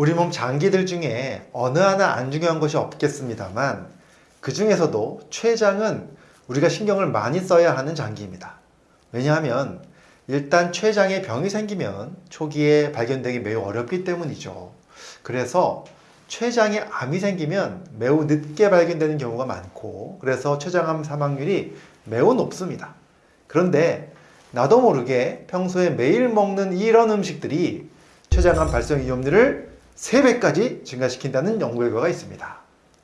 우리 몸 장기들 중에 어느 하나 안 중요한 것이 없겠습니다만 그 중에서도 췌장은 우리가 신경을 많이 써야 하는 장기입니다. 왜냐하면 일단 췌장에 병이 생기면 초기에 발견되기 매우 어렵기 때문이죠. 그래서 췌장에 암이 생기면 매우 늦게 발견되는 경우가 많고 그래서 췌장암 사망률이 매우 높습니다. 그런데 나도 모르게 평소에 매일 먹는 이런 음식들이 췌장암 발생 위험률을 3배까지 증가시킨다는 연구 결과가 있습니다.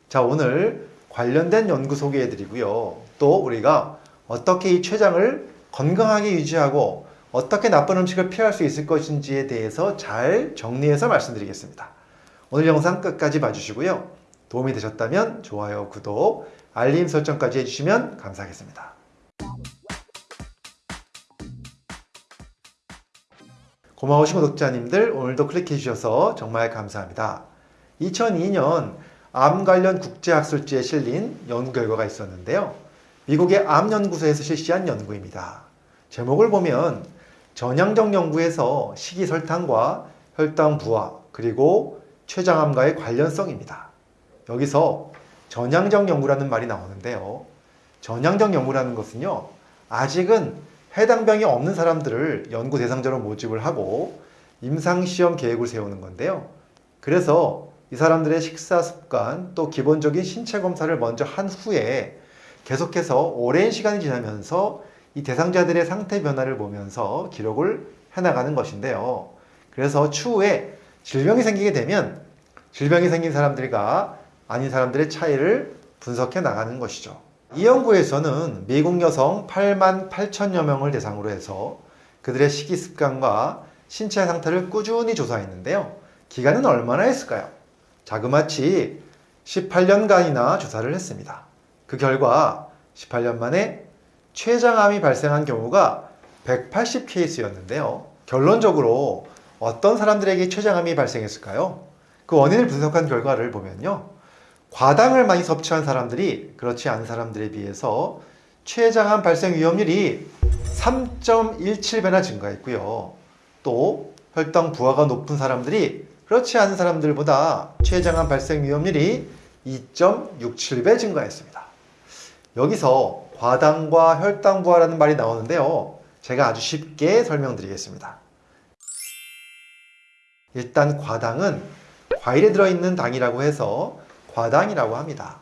자, 오늘 관련된 연구 소개해 드리고요. 또 우리가 어떻게 이 췌장을 건강하게 유지하고 어떻게 나쁜 음식을 피할 수 있을 것인지에 대해서 잘 정리해서 말씀드리겠습니다. 오늘 영상 끝까지 봐주시고요. 도움이 되셨다면 좋아요, 구독, 알림 설정까지 해주시면 감사하겠습니다. 고마우신 구독자님들 오늘도 클릭해 주셔서 정말 감사합니다. 2002년 암 관련 국제학술지에 실린 연구 결과가 있었는데요. 미국의 암연구소에서 실시한 연구입니다. 제목을 보면 전향적 연구에서 식이설탕과 혈당 부하 그리고 췌장암과의 관련성입니다. 여기서 전향적 연구라는 말이 나오는데요. 전향적 연구라는 것은요. 아직은 해당 병이 없는 사람들을 연구 대상자로 모집을 하고 임상시험 계획을 세우는 건데요. 그래서 이 사람들의 식사 습관 또 기본적인 신체 검사를 먼저 한 후에 계속해서 오랜 시간이 지나면서 이 대상자들의 상태 변화를 보면서 기록을 해나가는 것인데요. 그래서 추후에 질병이 생기게 되면 질병이 생긴 사람들과 아닌 사람들의 차이를 분석해 나가는 것이죠. 이 연구에서는 미국 여성 8만 8천여 명을 대상으로 해서 그들의 식이 습관과 신체 상태를 꾸준히 조사했는데요. 기간은 얼마나 했을까요? 자그마치 18년간이나 조사를 했습니다. 그 결과 18년 만에 췌장암이 발생한 경우가 180케이스였는데요. 결론적으로 어떤 사람들에게 췌장암이 발생했을까요? 그 원인을 분석한 결과를 보면요. 과당을 많이 섭취한 사람들이 그렇지 않은 사람들에 비해서 췌장암 발생 위험률이 3.17배나 증가했고요. 또 혈당 부하가 높은 사람들이 그렇지 않은 사람들보다 췌장암 발생 위험률이 2.67배 증가했습니다. 여기서 과당과 혈당 부하라는 말이 나오는데요. 제가 아주 쉽게 설명드리겠습니다. 일단 과당은 과일에 들어있는 당이라고 해서 과당이라고 합니다.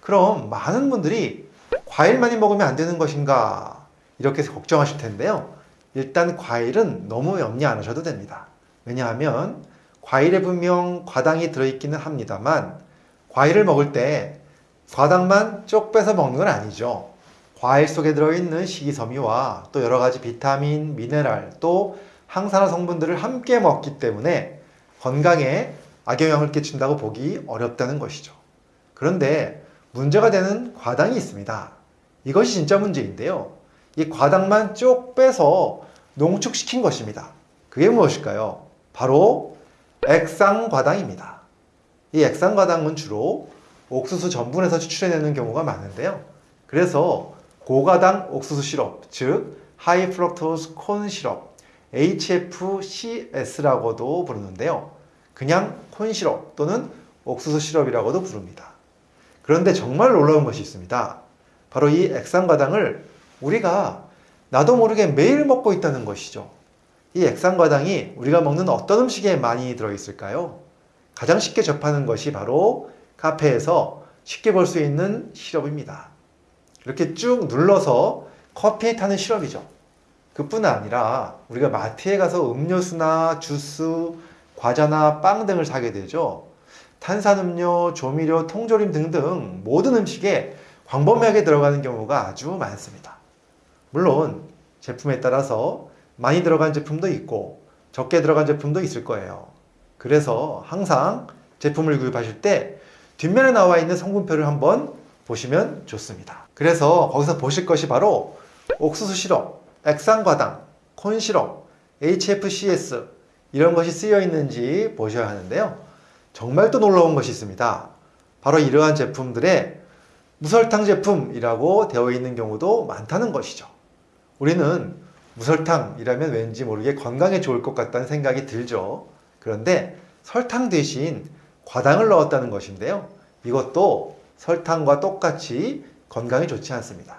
그럼 많은 분들이 과일 많이 먹으면 안 되는 것인가 이렇게 걱정하실 텐데요. 일단 과일은 너무 염려 안 하셔도 됩니다. 왜냐하면 과일에 분명 과당이 들어있기는 합니다만 과일을 먹을 때 과당만 쪽 빼서 먹는 건 아니죠. 과일 속에 들어있는 식이섬유와 또 여러 가지 비타민, 미네랄, 또 항산화 성분들을 함께 먹기 때문에 건강에 악영향을 끼친다고 보기 어렵다는 것이죠. 그런데 문제가 되는 과당이 있습니다. 이것이 진짜 문제인데요. 이 과당만 쪽 빼서 농축시킨 것입니다. 그게 무엇일까요? 바로 액상과당입니다. 이 액상과당은 주로 옥수수 전분에서 추출해내는 경우가 많은데요. 그래서 고가당 옥수수 시럽, 즉 high fructose corn syrup, HFCS라고도 부르는데요. 그냥 corn syrup 또는 옥수수 시럽이라고도 부릅니다. 그런데 정말 놀라운 것이 있습니다. 바로 이 액상과당을 우리가 나도 모르게 매일 먹고 있다는 것이죠. 이 액상과당이 우리가 먹는 어떤 음식에 많이 들어있을까요? 가장 쉽게 접하는 것이 바로 카페에서 쉽게 볼 수 있는 시럽입니다. 이렇게 쭉 눌러서 커피에 타는 시럽이죠. 그뿐 아니라 우리가 마트에 가서 음료수나 주스, 과자나 빵 등을 사게 되죠. 탄산음료, 조미료, 통조림 등등 모든 음식에 광범위하게 들어가는 경우가 아주 많습니다. 물론 제품에 따라서 많이 들어간 제품도 있고 적게 들어간 제품도 있을 거예요. 그래서 항상 제품을 구입하실 때 뒷면에 나와 있는 성분표를 한번 보시면 좋습니다. 그래서 거기서 보실 것이 바로 옥수수 시럽, 액상과당, 콘 시럽, HFCS 이런 것이 쓰여 있는지 보셔야 하는데요. 정말 또 놀라운 것이 있습니다. 바로 이러한 제품들의 무설탕 제품이라고 되어 있는 경우도 많다는 것이죠. 우리는 무설탕이라면 왠지 모르게 건강에 좋을 것 같다는 생각이 들죠. 그런데 설탕 대신 과당을 넣었다는 것인데요. 이것도 설탕과 똑같이 건강에 좋지 않습니다.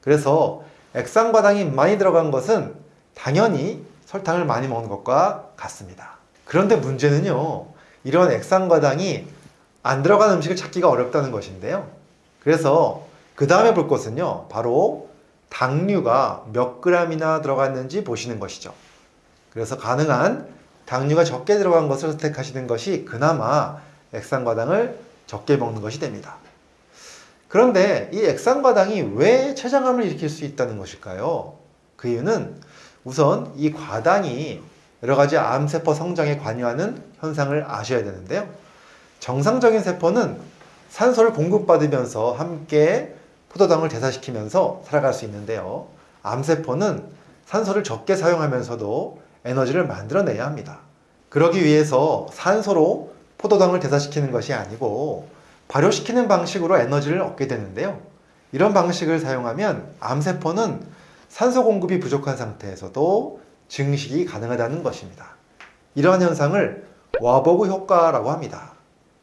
그래서 액상과당이 많이 들어간 것은 당연히 설탕을 많이 먹는 것과 같습니다. 그런데 문제는요, 이런 액상과당이 안 들어간 음식을 찾기가 어렵다는 것인데요. 그래서 그 다음에 볼 것은요, 바로 당류가 몇 그램이나 들어갔는지 보시는 것이죠. 그래서 가능한 당류가 적게 들어간 것을 선택하시는 것이 그나마 액상과당을 적게 먹는 것이 됩니다. 그런데 이 액상과당이 왜 췌장암을 일으킬 수 있다는 것일까요? 그 이유는 우선 이 과당이 여러 가지 암세포 성장에 관여하는 현상을 아셔야 되는데요. 정상적인 세포는 산소를 공급받으면서 함께 포도당을 대사시키면서 살아갈 수 있는데요. 암세포는 산소를 적게 사용하면서도 에너지를 만들어내야 합니다. 그러기 위해서 산소로 포도당을 대사시키는 것이 아니고 발효시키는 방식으로 에너지를 얻게 되는데요. 이런 방식을 사용하면 암세포는 산소 공급이 부족한 상태에서도 증식이 가능하다는 것입니다. 이러한 현상을 와보그 효과라고 합니다.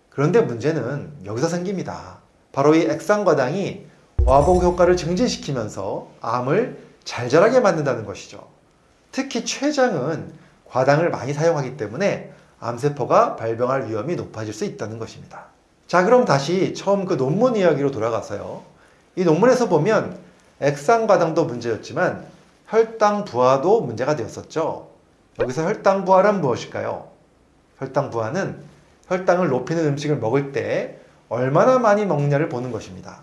그런데 문제는 여기서 생깁니다. 바로 이 액상과당이 와보그 효과를 증진시키면서 암을 잘 자라게 만든다는 것이죠. 특히 췌장은 과당을 많이 사용하기 때문에 암세포가 발병할 위험이 높아질 수 있다는 것입니다. 자, 그럼 다시 처음 그 논문 이야기로 돌아가서요. 이 논문에서 보면 액상과당도 문제였지만 혈당 부하도 문제가 되었었죠. 여기서 혈당 부하란 무엇일까요? 혈당 부하는 혈당을 높이는 음식을 먹을 때 얼마나 많이 먹냐를 보는 것입니다.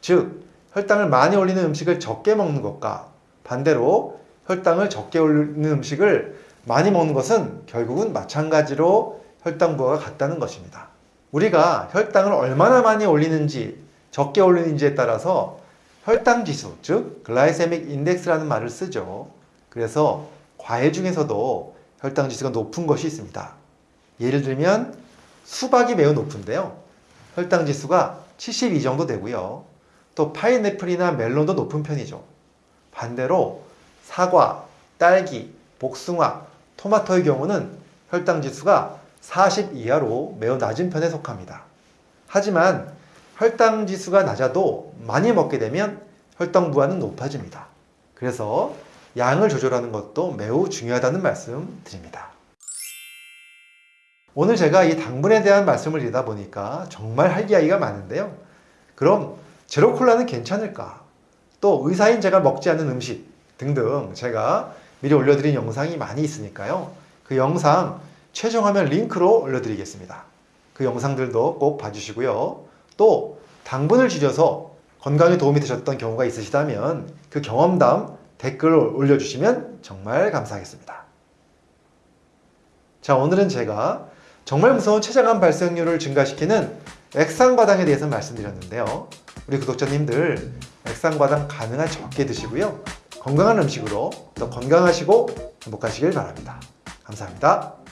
즉, 혈당을 많이 올리는 음식을 적게 먹는 것과 반대로 혈당을 적게 올리는 음식을 많이 먹는 것은 결국은 마찬가지로 혈당 부하가 같다는 것입니다. 우리가 혈당을 얼마나 많이 올리는지 적게 올리는지에 따라서 혈당 지수, 즉 글라이세믹 인덱스라는 말을 쓰죠. 그래서 과일 중에서도 혈당 지수가 높은 것이 있습니다. 예를 들면 수박이 매우 높은데요. 혈당 지수가 72 정도 되고요. 또 파인애플이나 멜론도 높은 편이죠. 반대로 사과, 딸기, 복숭아, 토마토의 경우는 혈당 지수가 40 이하로 매우 낮은 편에 속합니다. 하지만 혈당 지수가 낮아도 많이 먹게 되면 혈당 부하는 높아집니다. 그래서 양을 조절하는 것도 매우 중요하다는 말씀 드립니다. 오늘 제가 이 당분에 대한 말씀을 드리다 보니까 정말 할 이야기가 많은데요. 그럼 제로콜라는 괜찮을까? 또 의사인 제가 먹지 않는 음식 등등 제가 미리 올려드린 영상이 많이 있으니까요. 그 영상 최종화면 링크로 올려드리겠습니다. 그 영상들도 꼭 봐주시고요. 또 당분을 줄여서 건강에 도움이 되셨던 경우가 있으시다면 그 경험담 댓글을 올려주시면 정말 감사하겠습니다. 자 오늘은 제가 정말 무서운 췌장암 발생률을 증가시키는 액상과당에 대해서 말씀드렸는데요. 우리 구독자님들 액상과당 가능한 적게 드시고요. 건강한 음식으로 더 건강하시고 행복하시길 바랍니다. 감사합니다.